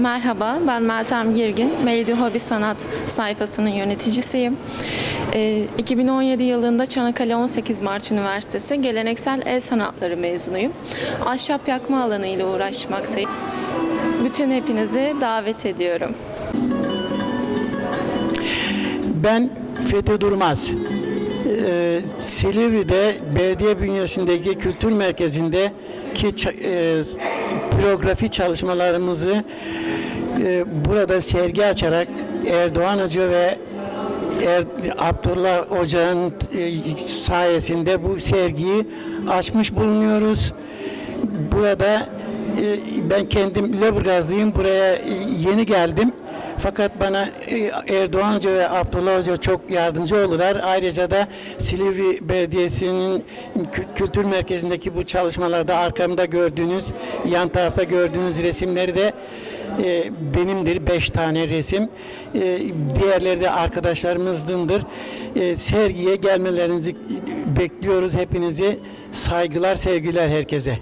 Merhaba, ben Meltem Girgin. Mevdi Hobi Sanat sayfasının yöneticisiyim. Ee, 2017 yılında Çanakkale 18 Mart Üniversitesi Geleneksel El Sanatları mezunuyum. Ahşap yakma alanı ile uğraşmaktayım. Bütün hepinizi davet ediyorum. Ben Fethi Durmaz. Ee, Silivri'de belediye bünyesindeki kültür merkezindeki ça- e, çalışmalarımızı e, burada sergi açarak Erdoğan Hoca ve er, Abdullah Hoca'nın e, sayesinde bu sergiyi açmış bulunuyoruz. Burada e, ben kendim Lüleburgazlıyım. Buraya e, yeni geldim. Fakat bana e, Erdoğan Hoca ve Abdullah Hoca çok yardımcı oldular. Ayrıca da Silivri Belediyesi'nin kü- kültür merkezindeki bu çalışmalarda arkamda gördüğünüz, yan tarafta gördüğünüz resimleri de e, benimdir. Beş tane resim. E, diğerleri de arkadaşlarımızdındır. E, sergiye gelmelerinizi bekliyoruz hepinizi. Saygılar, sevgiler herkese.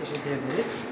Teşekkür ederiz.